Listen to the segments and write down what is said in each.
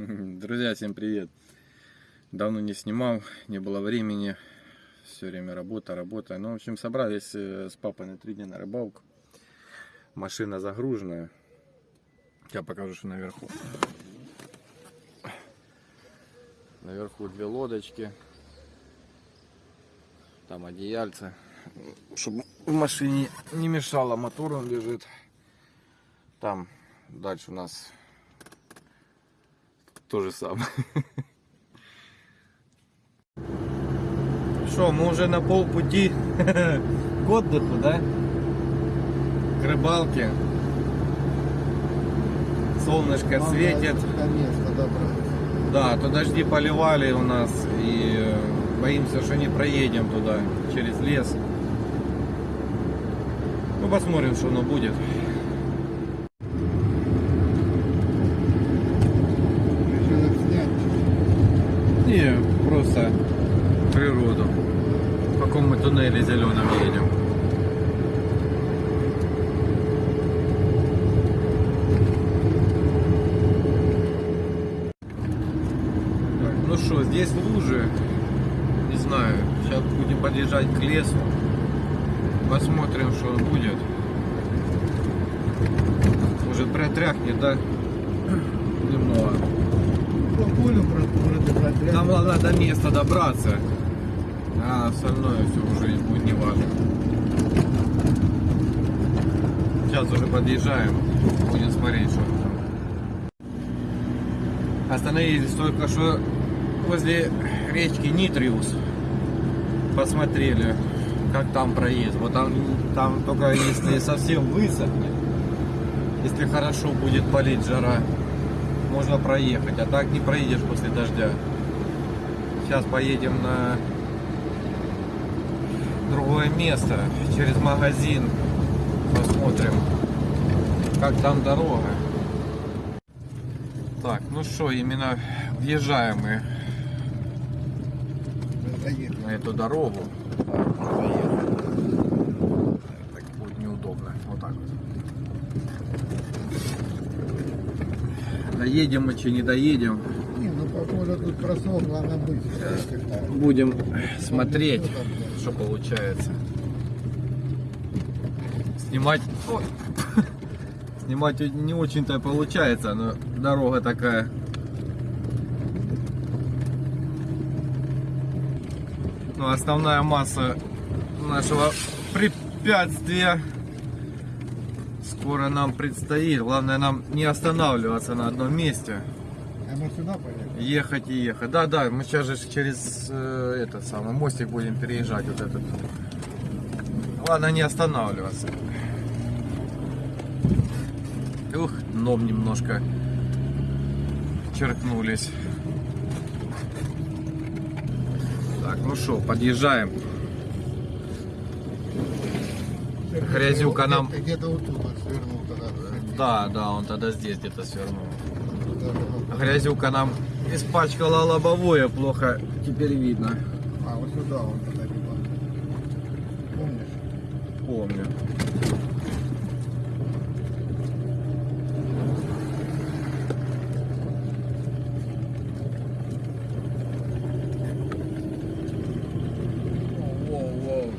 Друзья, всем привет! Давно не снимал, не было времени, все время работа, работа. Ну, в общем, собрались э, с папой на три дня на рыбалку. Машина загруженная. Я покажу, что наверху. Наверху две лодочки. Там одеяльце. Чтобы в машине не мешало, мотор он лежит. Там дальше у нас то же самое. Что, мы уже на полпути к отдыху, да? К рыбалке. Солнышко Нам светит. Да, то дожди поливали у нас и э, боимся, что не проедем туда через лес. Ну посмотрим, что оно будет. Решил их снять. Не, просто природу. В каком мы туннеле зеленом едем. Так, ну что, лужи. Не знаю. Сейчас будем подъезжать к лесу. Посмотрим, что будет. Может протряхнет, да? Немного. По полю про- вроде протряс. Нам надо до места добраться, а остальное все уже будет не важно. Сейчас уже подъезжаем, будем смотреть, что там. Остановились только что возле речки Нитриус. Посмотрели, как там проезд. Вот там, там только если совсем высохнет, если хорошо будет палить жара, можно проехать, а так не проедешь после дождя. Сейчас поедем на другое место, через магазин. Посмотрим, как там дорога. Так, ну что, именно въезжаем мы. На эту дорогу. Так, будет неудобно. Вот так вот. Доедем мы, че не доедем. Не, ну по полю тут просох, главное быстро. Будем смотреть, что получается. Снимать... Ой. Снимать не очень-то получается, но дорога такая. Ну, основная масса нашего препятствия скоро нам предстоит. Главное нам не останавливаться на одном месте. А мы сюда поехали? Ехать и ехать. Да, да, мы сейчас же через э, этот самый мостик будем переезжать вот этот. Ладно, не останавливаться. Ух, дном немножко черкнулись. Так, ну что, подъезжаем. Грязюка нам- где-то вот тут свернул тогда. Да, да, он тогда здесь где-то свернул. Грязюка нам испачкала лобовое, плохо теперь видно. А, вот сюда он тогда. Помнишь? Помню. Воу-воу.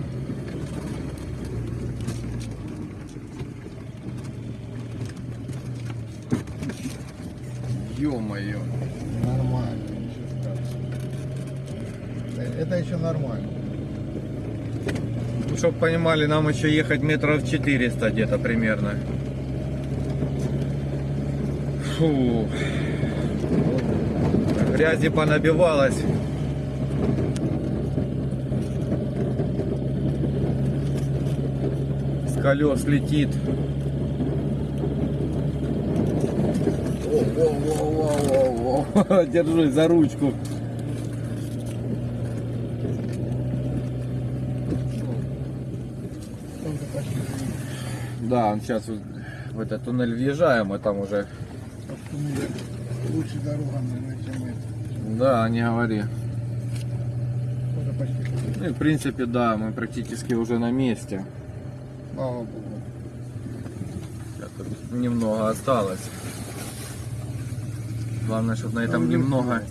Ё-моё. Нормально, ничего страшного. Э, Это еще нормально. Ну, чтоб понимали, нам еще ехать метров 400 где-то примерно. Фу. Грязи понабивалось. С колес летит. О-о-о-о-о-о. Держусь за ручку. Да, сейчас в этот туннель въезжаем, и там уже... Туннель Лучше дорога, наверное, чем. Да, не говори. Ну и в принципе, да, мы практически уже на месте. Слава Богу. Сейчас немного осталось. Главное, чтобы на этом немного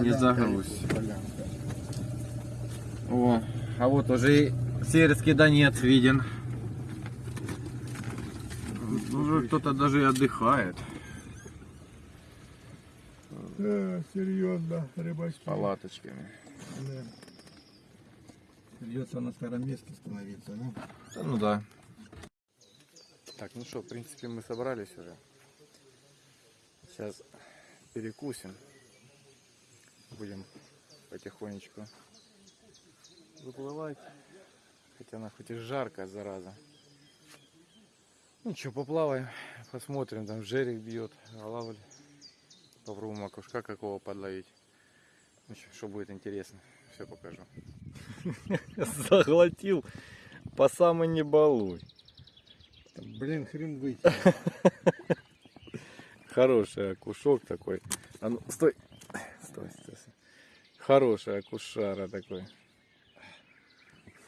не загруз. О, а вот уже и Северский Донец виден. Уже кто-то даже и отдыхает. Да, серьезно, рыбачки. Палаточками. Да. Придется на старом месте становиться, ну. Да, ну да. Так, ну что, в принципе, мы собрались уже. Сейчас перекусим. Будем потихонечку выплывать. Хотя она хоть и жарко, зараза. Ну что, поплаваем, посмотрим, там жерик бьет, голавль. Попробуем окушка какого подловить. Ну что будет интересно, все покажу. Заглотил по самой не балуй. Блин, хрен выйти. Хороший окушок такой. А ну, стой. Стой, стой. стой. Хороший окушара такой.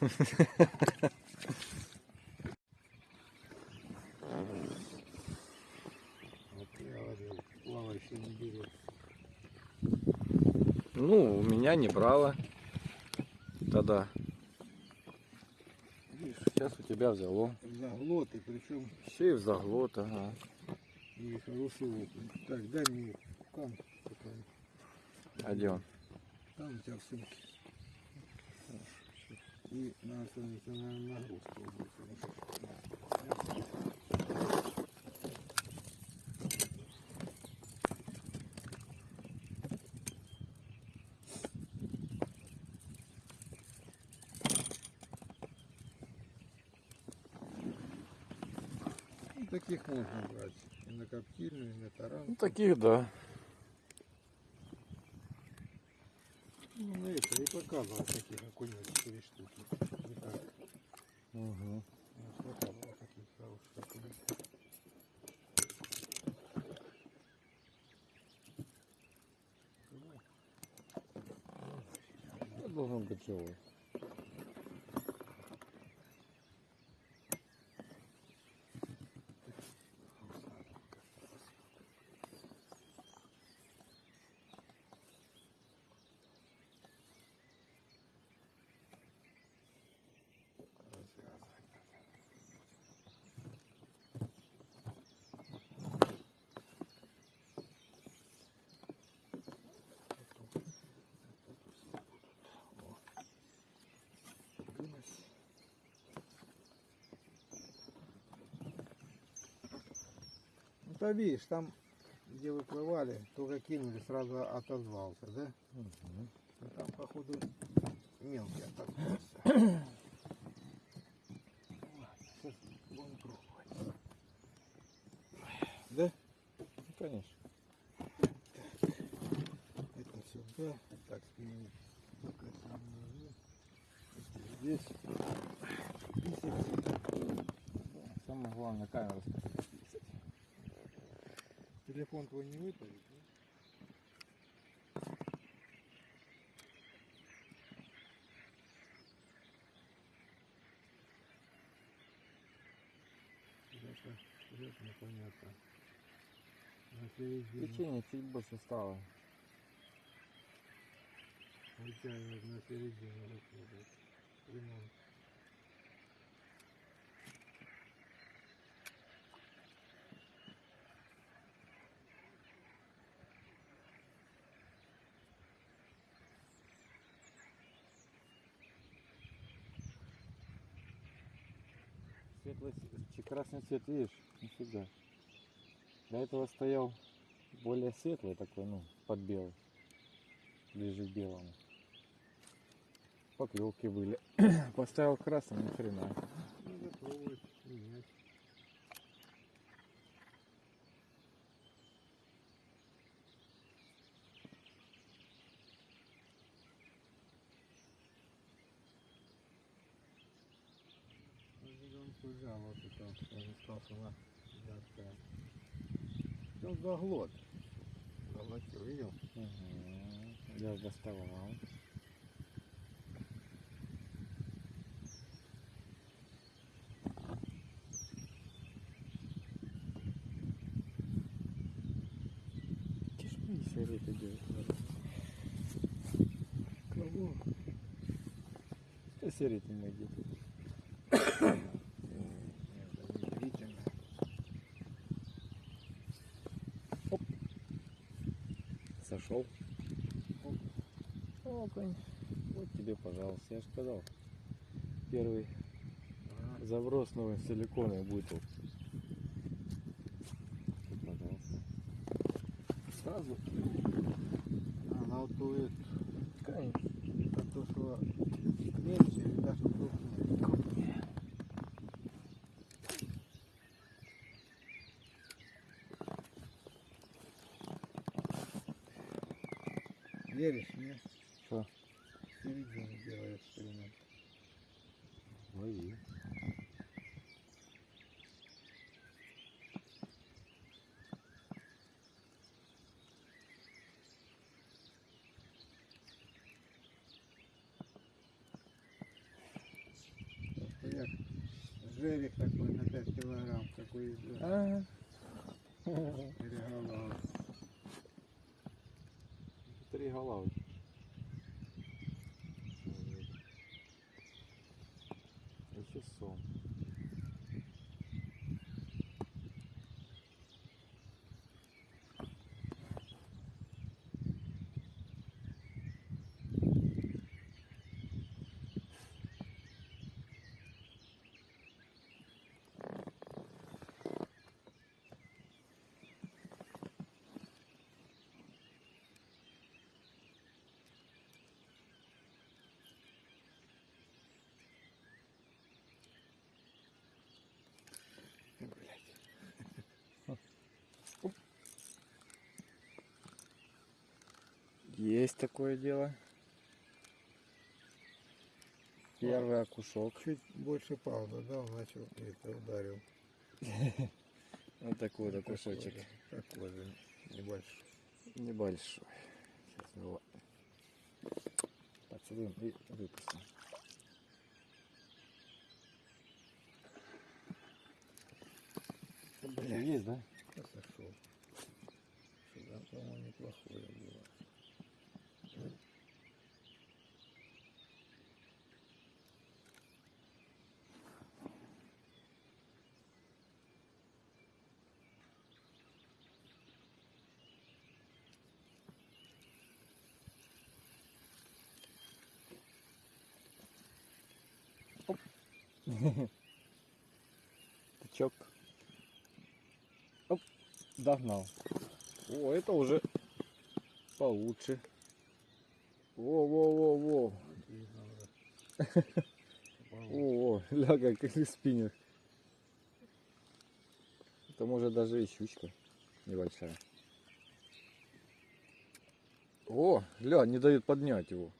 Вот я говорил, плавающий не берет. Ну, у меня не брало. Тогда. Видишь, сейчас у тебя взяло. Заглот, и причем й в заглот, ага. и хороший окунь. Так, дай мне кам такой. А где он? Там у тебя в сумке. И надо становиться на нагрузку. Таких можно брать. И на коптильную, и на таран. Ну, таких, да. Ну, на это и показывал таких окуней 4 штуки. Так. Угу. Ну, показывал таких хороших. Должен быть живой. То видишь, там, где выплывали, только кинули, сразу отозвался, да? Ну, там, походу, мелкий отозвался. Сейчас будем пробовать. Да? Ну, конечно. Это сюда. Так, внизу. Здесь. Самое главное камеру Телефон твой не выпадет? вперед непонятно. Течение чуть больше стало. вытягивает на середину. Ремонт. Светлый с- красный цвет, видишь? Нифига. До этого стоял более светлый такой, ну, под белый. Ближе к белому. Поклевки были. Поставил красный, ни хрена. Надо пробовать менять. Он взял вот это, что она яркая. Он заглот. Заглотил, видел? Мгм. Я доставал. И серый идет. Кого? Да серый ты не Окунь. Вот тебе, пожалуйста. Я же сказал. Первый заброс новый силиконовый будет. Пожалуйста. Сразу. Она вот будет, Конечно. а то, что меньше, или даже крупнее. Крупнее. Веришь мне? Что? В середине делай эксперимент. Лови. Просто я жерик такой на 5 килограмм, какой идет. А. Переголовый. Три головы. Еще сом. Есть такое дело. Первый окушок. Чуть больше пауза дал, начал это ударил. Вот такой вот окушочек. Такой же, небольшой. Небольшой. Сейчас его поцелуем и выпустим. Бля, есть, да? Я сошел. Сюда, по-моему, неплохое было. Тычок. Оп, догнал. О, это уже получше. Во-во-во-во. О, ля, как спиннер. Это может даже и щучка небольшая. О, ля, не дает поднять его.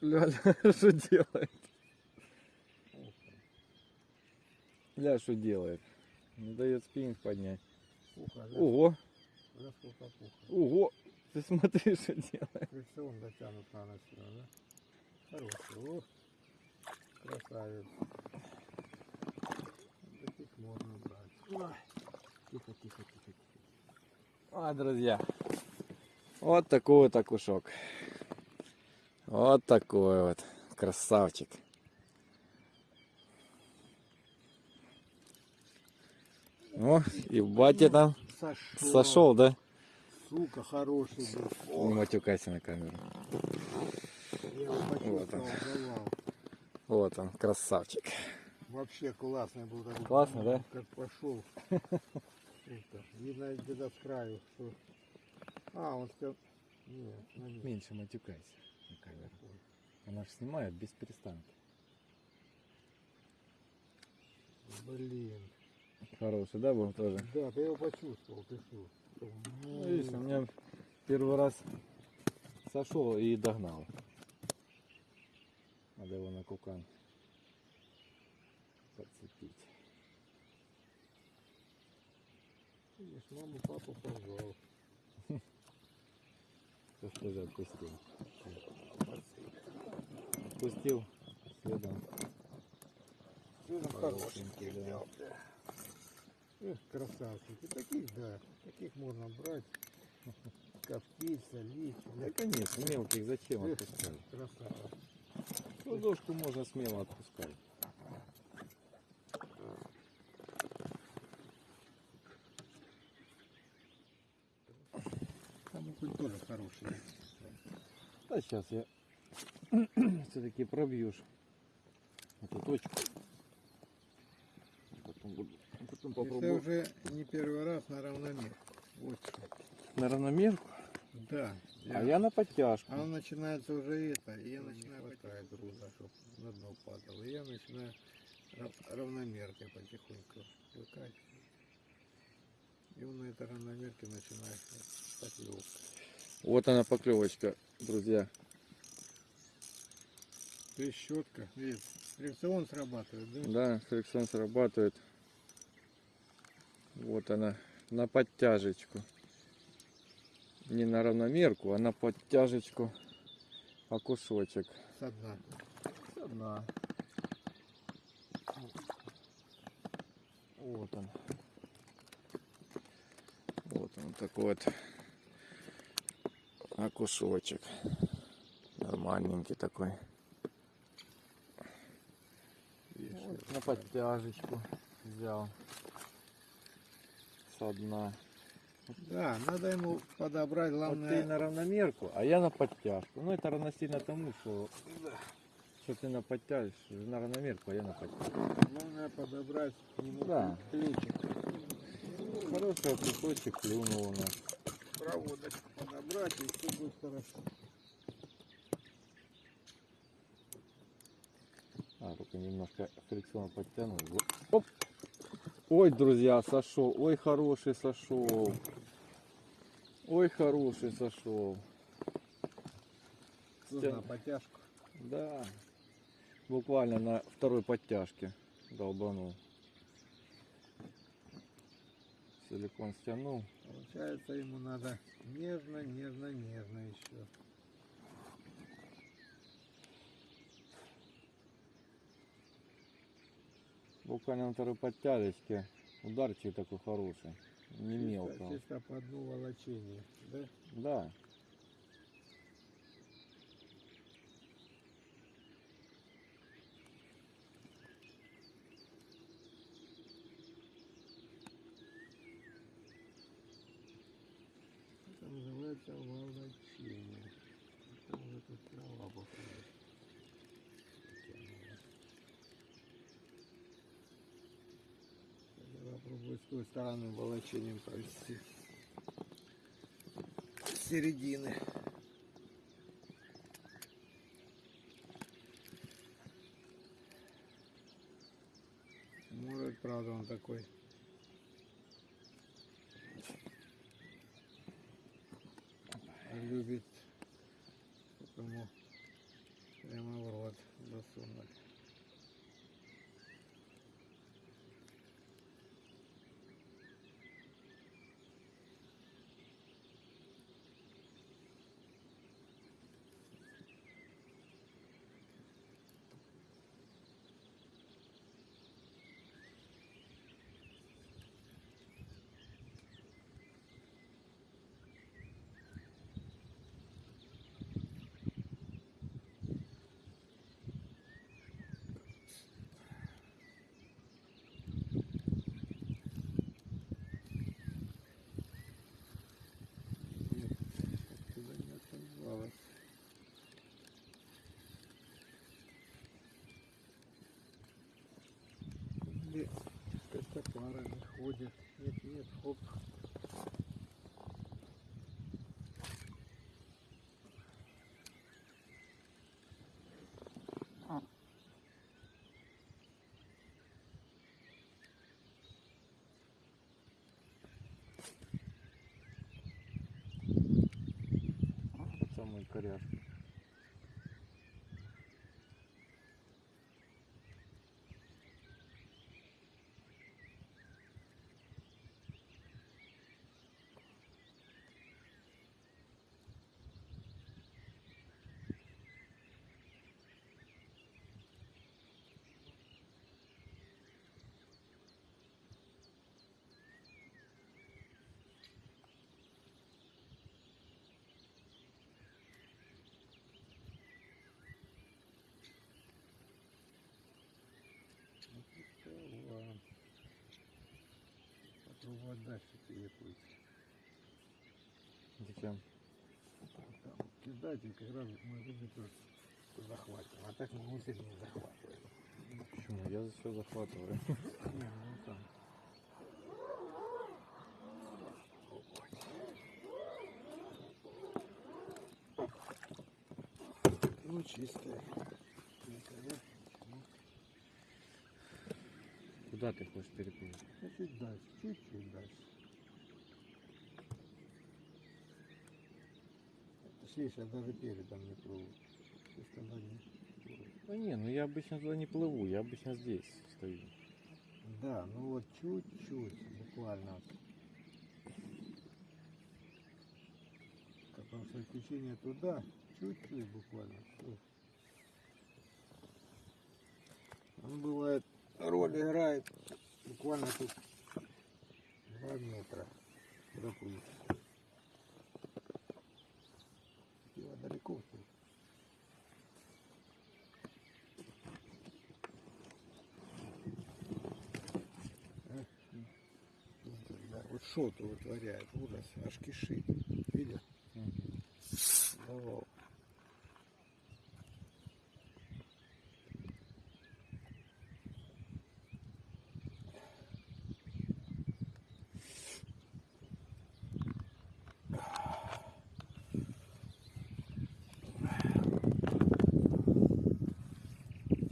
Ля, ля, что делает? Ля, что делает? Не дает спиннинг поднять. Да? Ого, Пуха. ого, ты смотри, что делает. Фрикцион дотянут на нос сюда, да? Хороший. О, красавец. Таких можно брать. Тихо, тихо, тихо, тихо. А, друзья, вот такой вот окушок. Вот такой вот красавчик. О, и батя там Сошел. сошел, да? Сука, хороший был. Не матюкайся на камеру. Я его Вот он. Вот он, красавчик. Вообще классный был. такой. Классно, да? Как пошел. Видно где-то с краю. Что... А, он. Нет, нет. Меньше матюкайся на камеру. Она же снимает без перестанка. Блин. Хороший, да, был тоже? Да, ты его почувствовал, ты что? Ну, видишь, у меня первый раз сошел и догнал. Надо его на кукан подцепить. Видишь, маму, папу позвал. Сейчас тоже отпустил. Отпустил, следом. Следом хорошенький, да. Эх, красавчики. Таких, да, таких можно брать, коптить, солить. Да, конечно, мелких зачем Эх, отпускать? красава. Ладошку можно смело отпускать. Там окунь тоже хороший. Да сейчас я все-таки пробьешь эту точку. Потом, буду- потом Это попробую уже не первый раз на равномер. Вот что. на равномерку. Да. А я на подтяжку. А начинается уже это, и я начинаю хватает груза, чтобы на дно падало. И я начинаю рав- равномеркой потихоньку выкачивать. И он на этой равномерке начинает поклевка. Вот она поклевочка, друзья. Трещотка. Видишь, фрикцион срабатывает, да? Да, фрикцион срабатывает. Вот она, на подтяжечку. Не на равномерку, а на подтяжечку окушочек. Со дна. Одна. Вот он. Вот он такой вот окушочек. Нормальненький такой. Вот на подтяжечку взял. Со дна. Да, надо ему подобрать, Вот ты главное, на равномерку, а я на подтяжку. Ну это равносильно тому, что, что ты на подтяжку, на равномерку, а я на подтяжку. главное подобрать к нему Да. плечик. Хороший кусочек клюнул у нас. Проводочку подобрать, и все будет хорошо. А, только немножко фрикцион подтянул. Оп! Ой, друзья, сошел. Ой, хороший сошел. Ой, хороший сошел. Нужна потяжку. Да. Буквально на второй подтяжке долбанул. Силикон стянул. Получается, ему надо нежно, нежно, нежно еще. Буквально на второй подтяжечке. Ударчик такой хороший. Не мелко. Чисто, чисто по дну волочения, да? Да. Это называется волочение. Это уже тут трава походит. Я попробую с той стороны волочением провести. С середины. Может, правда, он такой любит, чтобы ему прямо в рот засунуть. Нет, оттуда не оторвалось. Или как-то парами ходят. Нет, нет, хоп. Самый коряж. Попробовать дальше переплыть. Зачем? Там кидать и как раз мы рыбу захватим. А так мы мысль не захватываем. Почему? Я все захватываю. Не, ну там. Ну, чистая. Куда ты хочешь переплыть? Ну, чуть дальше, чуть-чуть дальше. Точнее, я даже передом не плыву. То есть она не плывет. Да не, ну я обычно туда не плыву, я обычно здесь стою. Да, ну вот чуть-чуть, буквально. Потому что течение туда, чуть-чуть буквально. всё. Он бывает, роль играет буквально тут 2 метра доплыть. Дело далеко вот шоту вытворяет, ужас, аж кишит. Видишь? Давал.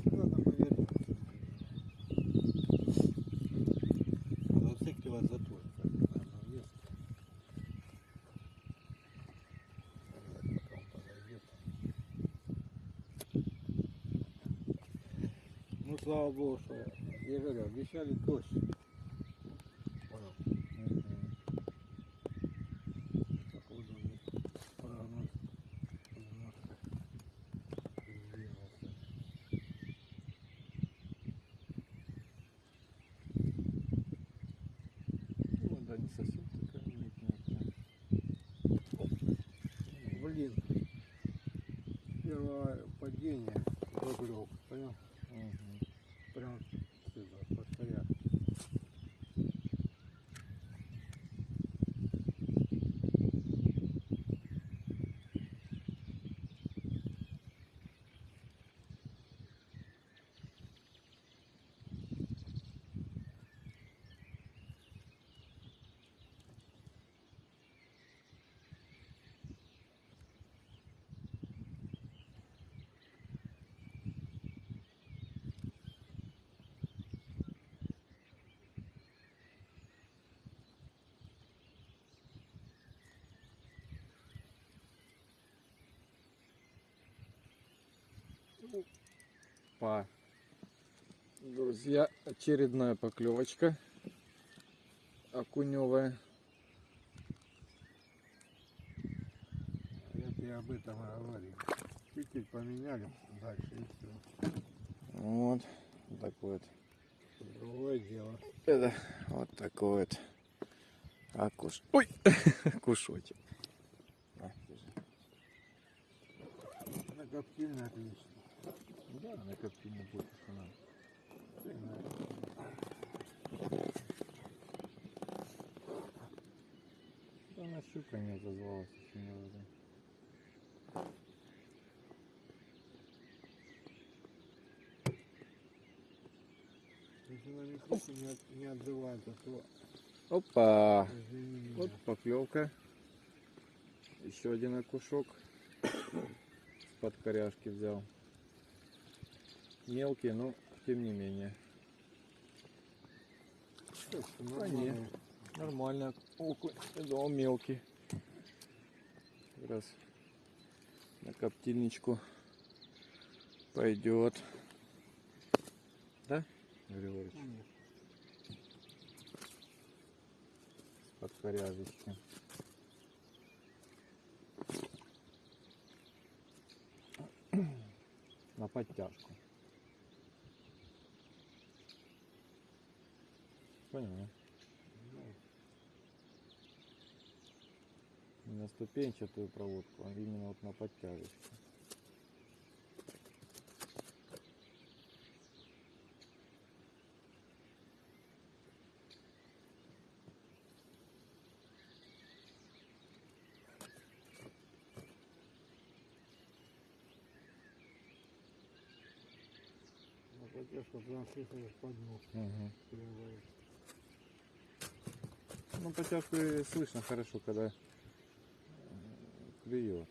Надо повернуться. Зацикливать затвор. Там есть. Давай, пока он подойдет. Ну, слава богу, что я говорю, обещали дождь. Ну, вода не совсем такая. Блин, первое падение рублев, понял? Друзья, очередная поклевочка окуневая. Я тебе об этом говорил. Чуть-чуть поменяли дальше и все. Вот такой вот. Другое дело. Это вот такой вот окуш... Ой! кушочек. Накоптильно отлично. Да, на коптильне будет надо. Да, она щука не отозвалась еще ни разу. Если на микрофон не, от- не отзывается, то Опа! извини. Вот поклевка. Еще один окушок. Под коряшки взял. Мелкий, но тем не менее. А, нормально. Окунь. Да, он мелкий. Как раз на коптильничку пойдет. Да, Григорьевич? Под коряжечки. На подтяжку. понял, не? Ну, не на ступенчатую проводку, а именно вот на подтяжечку. поддержка, потому что под ног угу. Ну, потяжку и слышно хорошо, когда э, клюет.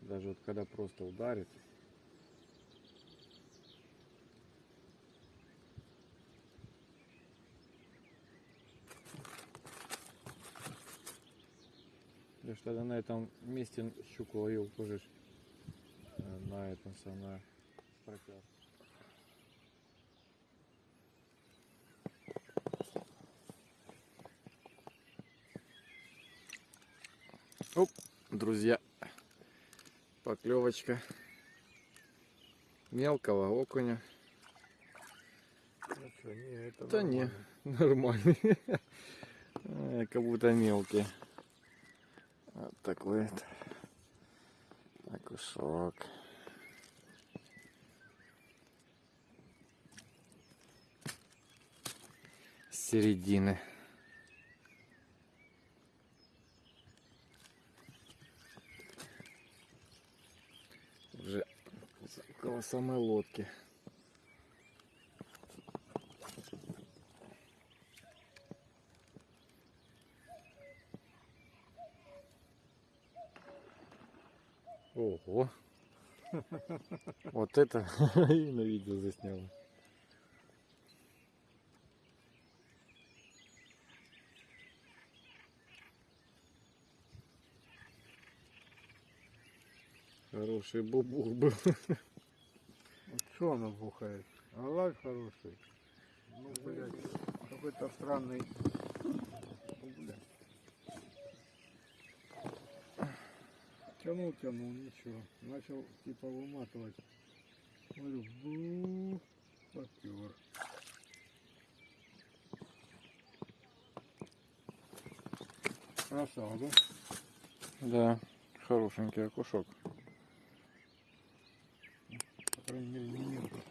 Даже вот когда просто ударит. Я ж тогда на этом месте щуку ловил тоже э, на этом самом на Оп, друзья, поклевочка мелкого окуня. Ну что, не, это Да не, нормально. нормальный. Э, Как будто мелкий. Вот такой вот окушок. С середины. Уже около самой лодки. Ого. Вот это и на видео заснял. Хороший бубух был. Что оно бухает? Аллах хороший. Ну, блядь, какой-то странный. Ну. Тянул, тянул, ничего. Начал типа выматывать. Говорю, бу, попер. Красава, да? Да, хорошенький окушок. По крайней мере, не мелкий.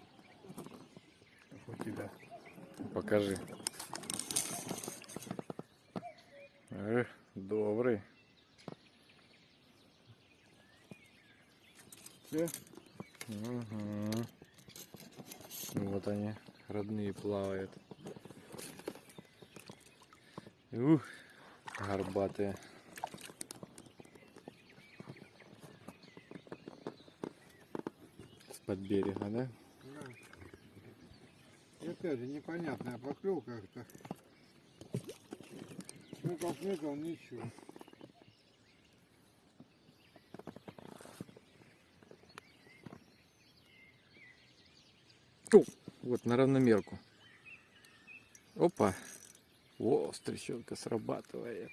Как у тебя. Покажи. Эх, добрый. Все? Угу. Вот они, родные плавают. Ух, горбатые. С-под берега, да? Да. Опять же непонятная поклевка как-то. Смыкал, смыкал, ничего. Вот на равномерку. Опа. О, стрещенка срабатывает.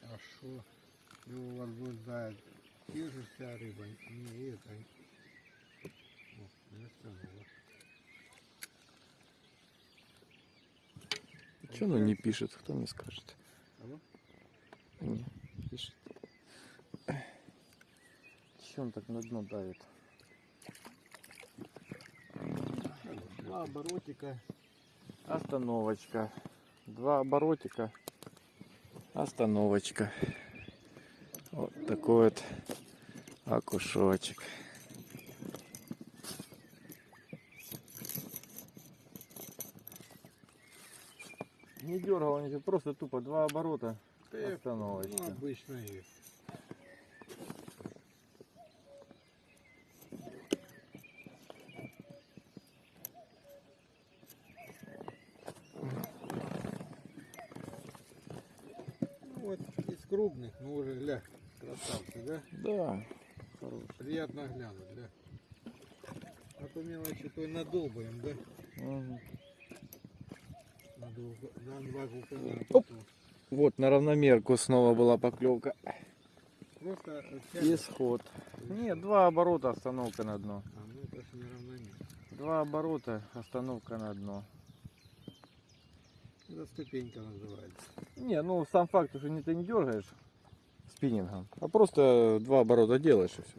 Хорошо. Его возбуждает. Те же вся рыба, не это. О, не стянула. Че оно не пишет? Кто мне скажет? Не, пишет. Че он так на дно давит? Два оборотика. Остановочка. Два оборотика. Остановочка. Вот такой вот окушочек. Не дергал ничего, просто тупо два оборота. Я- Остановочка. Ну, обычно есть. Ну вот из крупных, ну уже ля, красавцы, да? Да, хороший. Приятно глянуть, да? А то мелочи то и надолбаем, да? Мгм. Надолго, на два кукана. Оп. Вот на равномерку снова была поклевка. Просто тянет. Исход. Нет, два оборота, остановка на дно. А, ну это ж неравномерно. Два оборота, остановка на дно. Это ступенька называется. Не, ну сам факт, что не ты не дергаешь спиннингом, а просто два оборота делаешь и все.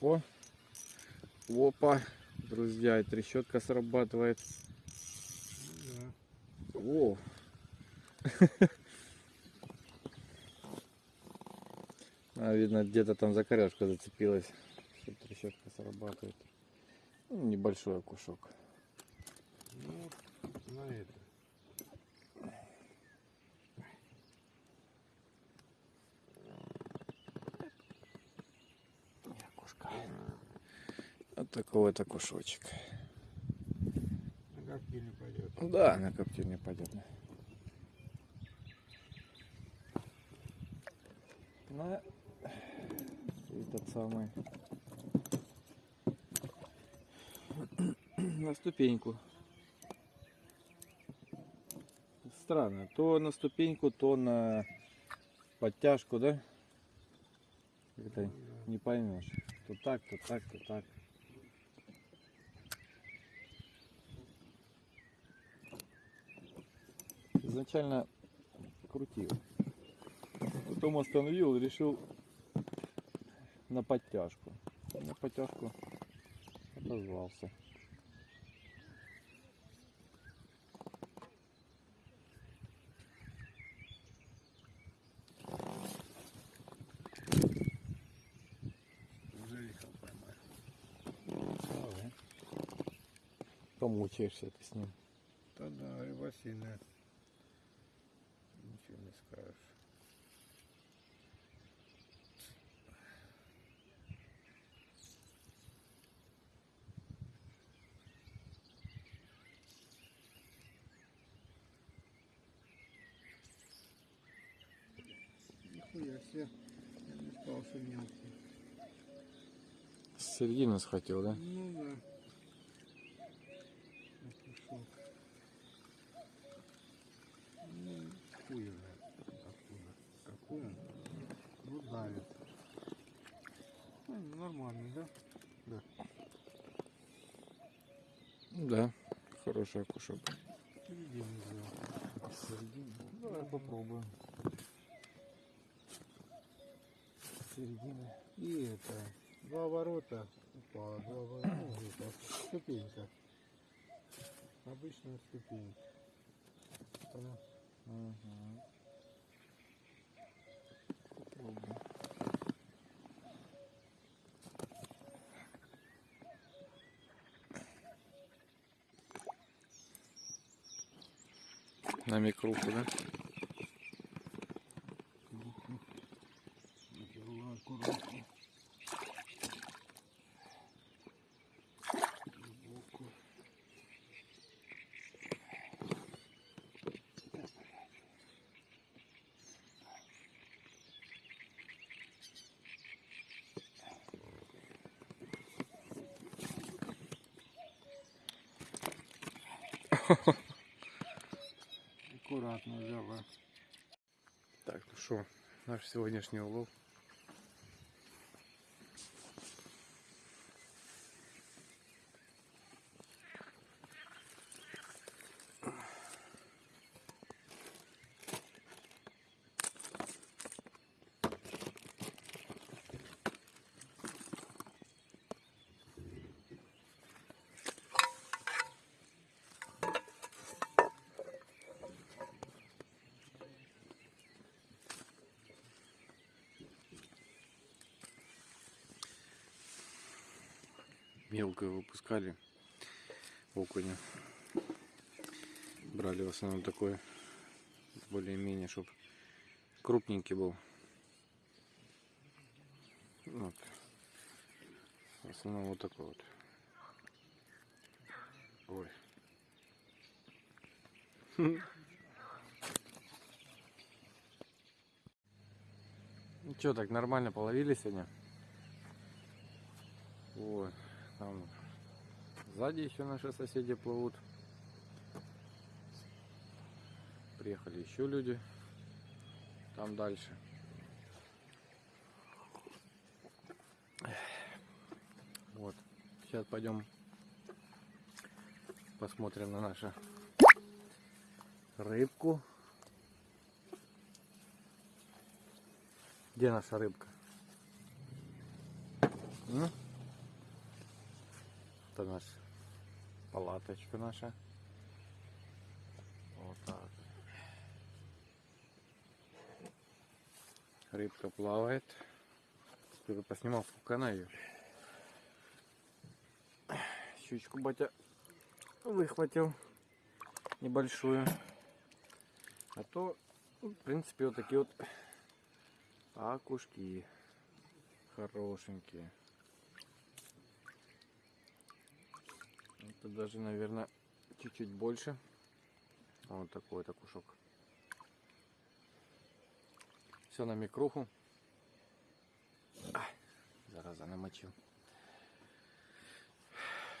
О, опа, друзья, и трещотка срабатывает. Ну, О. А, видно, где-то там за коряшку зацепилась. Трещотка срабатывает. Ну, небольшой окушок. да. Ну, на это. Окушка. Вот окушочек. На не пойдет. Да, на коптиль не пойдет. На этот самый на ступеньку. Странно, то на ступеньку, то на подтяжку, да? Это не поймешь. То так, то так, то так. Изначально крутил. Потом остановил и решил на подтяжку. На подтяжку отозвался. Поймать. Помучаешься ты с ним. Да да, рыба сильная. Ничего не скажешь. Нихуя себе. Я не спал, что мелкий. С середины схватил, да? Ну да. Ну, нормальный, да? Да, хороший окушок. Середину взял. Давай попробуем. Середины. И это, два ворота упало, два ворота, ну, ступенька. Обычная ступенька. Попробуем. На микруху, да? Что, наш сегодняшний улов. Мелкую выпускали окуня. Брали в основном такой более-менее, чтобы крупненький был. Вот. В основном вот такой вот. Ой. Ну что, так нормально половили сегодня? Вот. Там сзади еще наши соседи плывут. Приехали еще люди. Там дальше. Вот. Сейчас пойдем посмотрим на нашу рыбку. Где наша рыбка? М? Это наш палаточка наша. Вот так. Рыбка плавает. Теперь поснимал, она ее. Щучку батя выхватил небольшую. А то, в принципе, вот такие вот окушки хорошенькие. Это даже, наверное, чуть-чуть больше. Вот такой вот окушок. Все на микруху. Ай, зараза, намочил.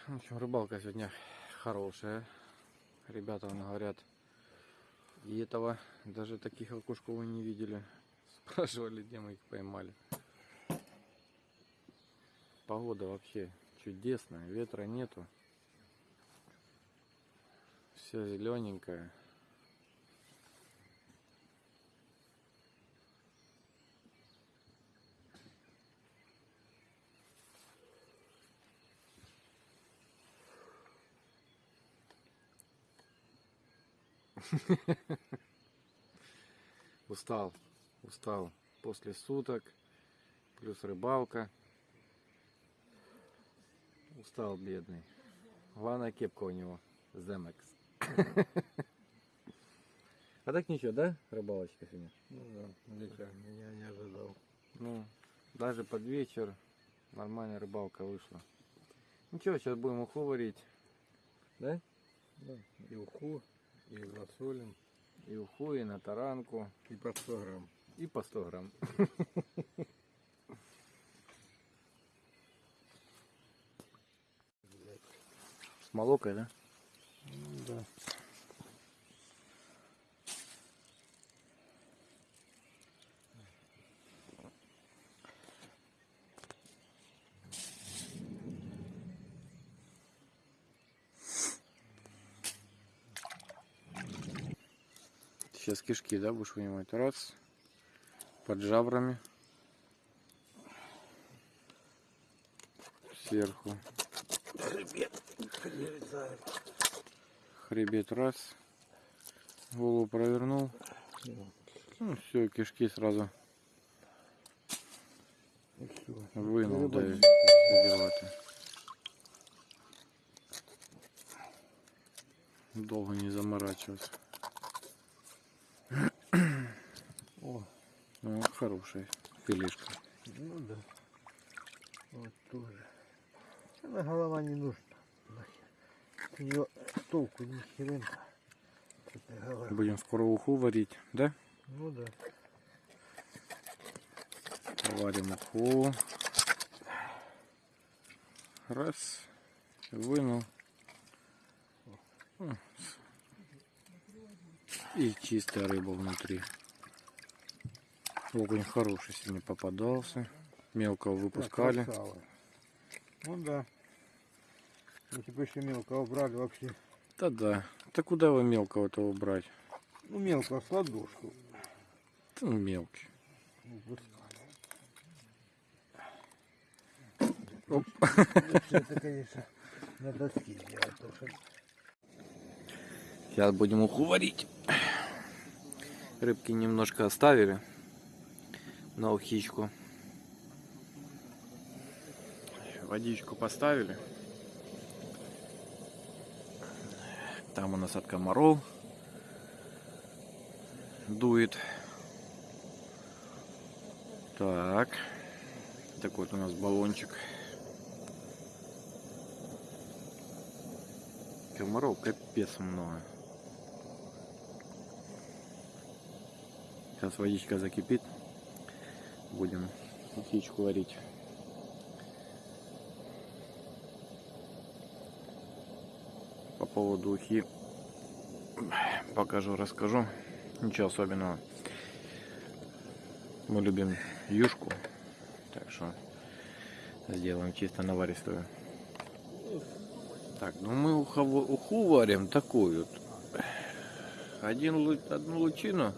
В общем, рыбалка сегодня хорошая. Ребята говорят, и этого даже таких окушков вы не видели. Спрашивали, где мы их поймали. Погода вообще чудесная, ветра нету. Все зелененькое. Устал, устал после суток, плюс рыбалка. Устал бедный. Главная кепка у него. Земекс. А так ничего, да, рыбалочка сегодня? Ну да, ничего, меня не ожидал. Ну, даже под вечер нормальная рыбалка вышла. Ничего, сейчас будем уху варить. Да? Да. И уху, и засолим, И уху, и на таранку, и по 100 грамм. и по 100 грамм. С молокой, да? Да. Сейчас кишки, да, будешь вынимать? Раз. Под жабрами. Сверху. Хребет, вырезаем. Хребет раз. Голову провернул. Ну, все, кишки сразу вынул. Да. Долго не заморачиваться. О, Ну, хорошая филишка. ну да. Вот тоже. Она голова не нужна. Нахер. Толку ни херенка. Будем скоро уху варить, да? Ну да. Варим уху. Раз. Вынул. И чистая рыба внутри. Окунь хороший сегодня попадался. Мелкого выпускали. Ну да. Если бы еще мелкого брали вообще. Да да. Да куда вы мелкого-то убрать? Ну мелкого с ладошку. Да ну мелкий. Выпускали. Оп. Это, конечно, на доске делать. потому что Сейчас будем уху варить. Рыбки немножко оставили на ухичку. Водичку поставили. Там у нас от комаров дует. Так. Такой вот у нас баллончик. Комаров капец много. Сейчас водичка закипит. Будем птичку варить. Поводу ухи покажу, расскажу. Ничего особенного. Мы любим юшку. Так что сделаем чисто наваристую. Так, ну мы уху, уху варим такую. Один, одну лучину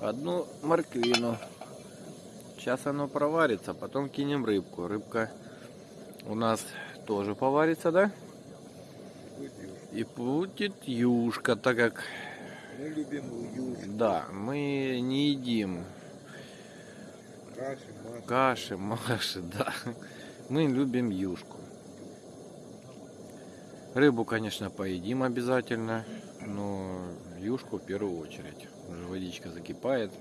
одну морквину. Сейчас оно проварится, потом кинем рыбку. Рыбка у нас тоже поварится, да? И будет юшка, так как, Мы любим юшку, да, мы не едим каши, масло. каши, маши, да. Мы любим юшку. Рыбу, конечно, поедим обязательно, но юшку в первую очередь. Уже водичка закипает.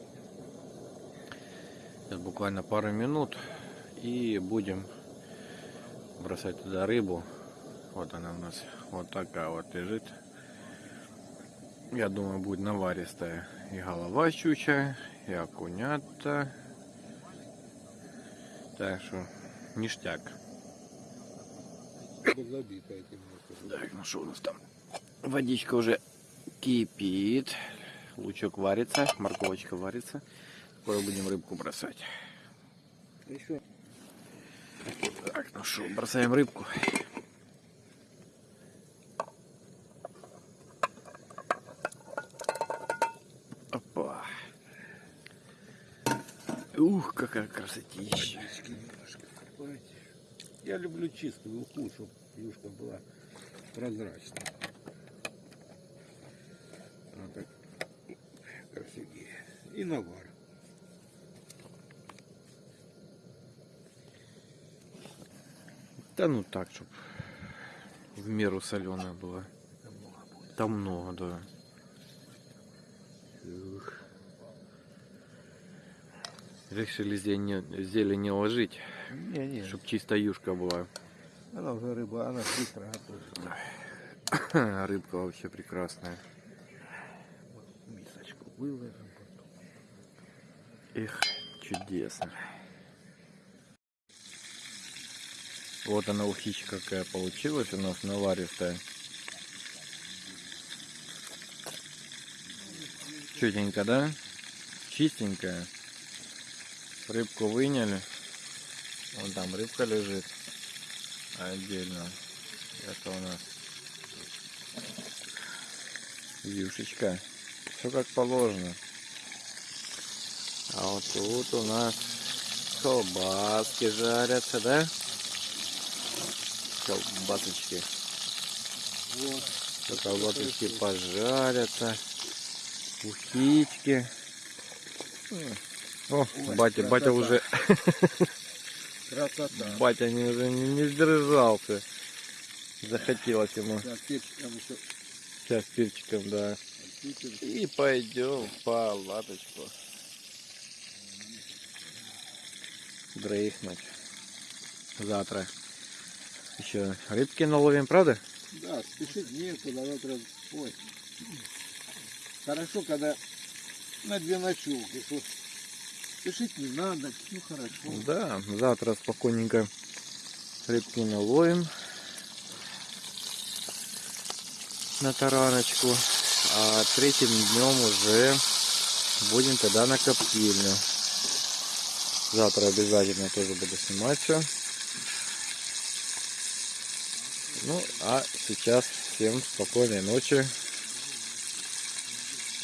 Сейчас буквально пару минут и будем бросать туда рыбу. Вот она у нас вот такая вот лежит. Я думаю, будет наваристая и голова щучья, и окунята. Так что ништяк. Так, ну что у нас там? Водичка уже кипит. Лучок варится, морковочка варится. Скоро будем рыбку бросать. Еще Так, ну что, бросаем рыбку. Опа. Ух, какая красотища. Я люблю чистую уху, чтобы юшка была прозрачная. Вот так красивее. И навар. Да ну так, чтобы в меру соленая была. Там много, да. Ух. Решили зелень, зелень не ложить, Не, не, чтобы чисто юшка была. она уже рыба, она быстро готовится. Рыбка вообще прекрасная. Мисочку выложим. Эх, чудесно. Вот она ухичка какая получилась у нас наваристая. Чутенько, да? Чистенькая. Рыбку выняли. Вон там рыбка лежит. Отдельно. Это у нас юшечка. Все как положено. А вот тут у нас колбаски жарятся, да? Колбасочки. Вот. Колбасочки пожарятся. Ухички. О, батя, батя красота. уже, Красота. батя не, уже не, не сдержался. Захотелось ему Так, перчиком еще сейчас перчиком, да. И пойдем в палаточку. Дрейфнуть. Завтра еще рыбки наловим, правда? Да, спешить некуда, завтра... Ой. Хорошо, когда на две ночевки. что Спешить не надо, все хорошо. Да, завтра спокойненько рыбки наловим на тараночку. А третьим днем уже будем тогда на коптильню. Завтра обязательно тоже буду снимать все. Ну, а сейчас всем спокойной ночи.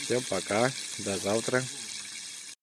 Всем пока. До завтра.